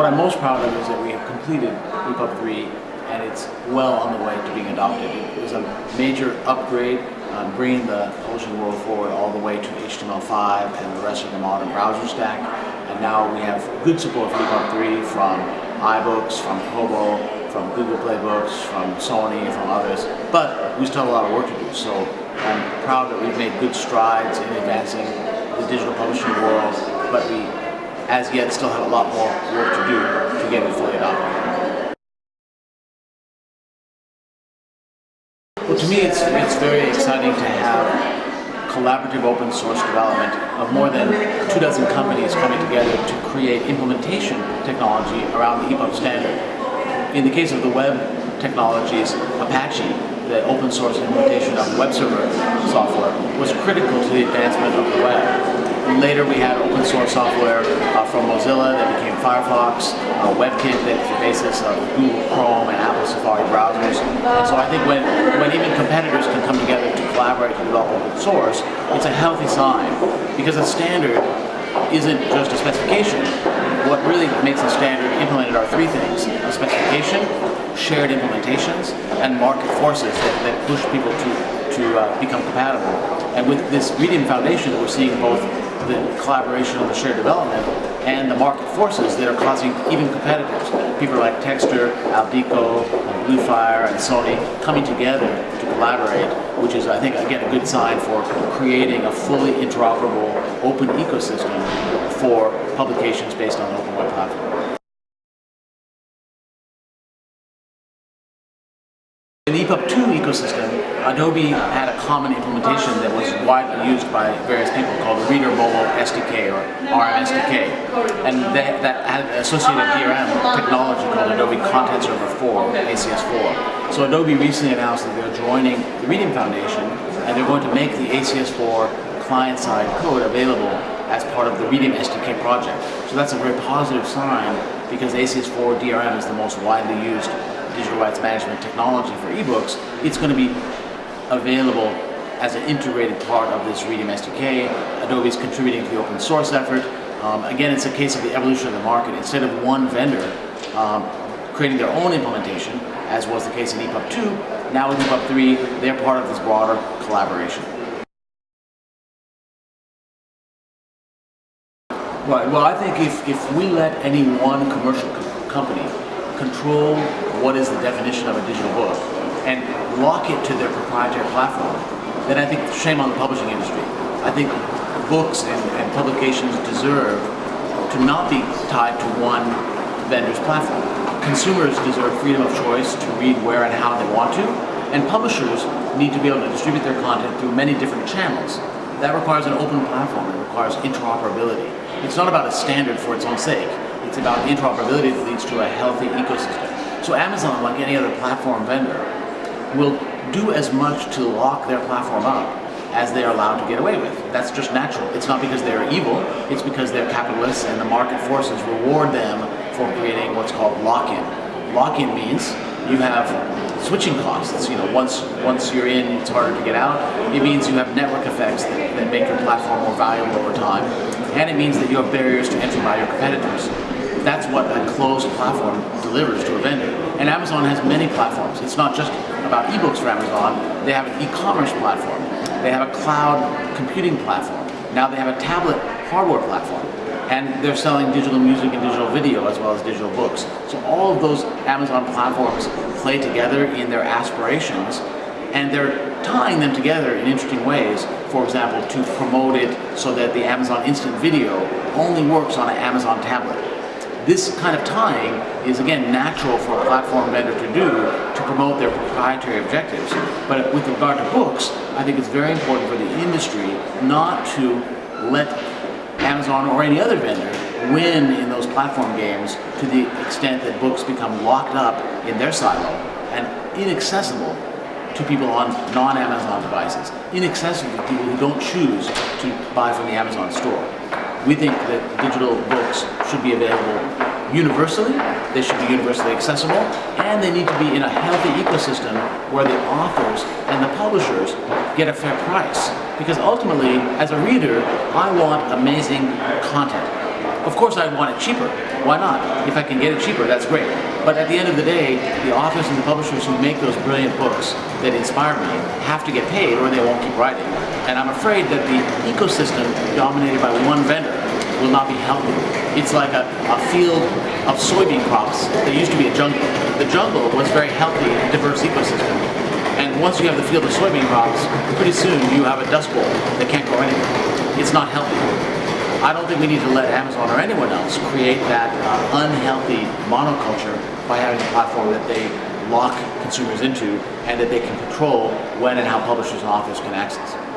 what I'm most proud of is that we have completed EPUB 3 and it's well on the way to being adopted. It was a major upgrade, um, bringing the publishing world forward all the way to HTML5 and the rest of the modern browser stack. And now we have good support for EPUB 3 from iBooks, from Kobo, from Google Play Books, from Sony, from others. But we still have a lot of work to do. So I'm proud that we've made good strides in advancing the digital publishing world, but we, as yet, still have a lot more work to do to get it fully adopted. Well, to me, it's, it's very exciting to have collaborative open source development of more than two dozen companies coming together to create implementation technology around the EPUB standard. In the case of the web technologies, Apache, the open source implementation of web server software, was critical to the advancement of the web. Later we had open source software uh, from Mozilla that became Firefox, uh, WebKit that's the basis of Google Chrome and Apple Safari browsers. And so I think when, when even competitors can come together to collaborate to develop open source, it's a healthy sign because a standard isn't just a specification. What really makes a standard implemented are three things. A specification, shared implementations, and market forces that, that push people to, to uh, become compatible. And with this Readium Foundation, we're seeing both the collaboration on the shared development and the market forces that are causing even competitors, people like txtr, Aldiko, Bluefire, and Sony coming together to collaborate, which is, I think, again, a good sign for creating a fully interoperable open ecosystem for publications based on open web platform. EPUB 2 ecosystem, Adobe had a common implementation that was widely used by various people called the Reader Mobile SDK or RM SDK. And that, that had associated DRM technology called Adobe Content Server 4, ACS4. So Adobe recently announced that they're joining the Readium Foundation and they're going to make the ACS4 client-side code available as part of the Readium SDK project. So that's a very positive sign because ACS4 DRM is the most widely used digital rights management technology for ebooks, it's going to be available as an integrated part of this Readium SDK. Adobe is contributing to the open source effort. Um, again, it's a case of the evolution of the market. Instead of one vendor um, creating their own implementation, as was the case in EPUB 2, now with EPUB 3, they're part of this broader collaboration. Right, well I think if, if we let any one commercial co company control what is the definition of a digital book and lock it to their proprietary platform, then I think shame on the publishing industry. I think books and, and publications deserve to not be tied to one vendor's platform. Consumers deserve freedom of choice to read where and how they want to, and publishers need to be able to distribute their content through many different channels. That requires an open platform, it requires interoperability. It's not about a standard for its own sake. It's about interoperability that leads to a healthy ecosystem. So Amazon, like any other platform vendor, will do as much to lock their platform up as they are allowed to get away with. That's just natural. It's not because they're evil, it's because they're capitalists and the market forces reward them for creating what's called lock-in. Lock-in means you have switching costs. You know, once once you're in, it's harder to get out. It means you have network effects that, that make your platform more valuable over time. And it means that you have barriers to entry by your competitors. That's what a closed platform delivers to a vendor. And Amazon has many platforms. It's not just about ebooks for Amazon. They have an e-commerce platform. They have a cloud computing platform. Now they have a tablet hardware platform. And they're selling digital music and digital video as well as digital books. So all of those Amazon platforms play together in their aspirations and they're tying them together in interesting ways. For example, to promote it so that the Amazon Instant Video only works on an Amazon tablet this kind of tying is again natural for a platform vendor to do to promote their proprietary objectives. But with regard to books, I think it's very important for the industry not to let Amazon or any other vendor win in those platform games to the extent that books become locked up in their silo and inaccessible to people on non-Amazon devices, inaccessible to people who don't choose to buy from the Amazon store. We think that digital books should be available universally, they should be universally accessible, and they need to be in a healthy ecosystem where the authors and the publishers get a fair price. Because ultimately, as a reader, I want amazing content. Of course, I want it cheaper. Why not? If I can get it cheaper, that's great. But at the end of the day, the authors and the publishers who make those brilliant books that inspire me have to get paid or they won't keep writing. And I'm afraid that the ecosystem dominated by one vendor will not be healthy. It's like a, a field of soybean crops that used to be a jungle. The jungle was a very healthy, diverse ecosystem. And once you have the field of soybean crops, pretty soon you have a dust bowl that can't grow anything. It's not healthy. I don't think we need to let Amazon or anyone else create that uh, unhealthy monoculture by having a platform that they lock consumers into and that they can control when and how publishers and authors can access.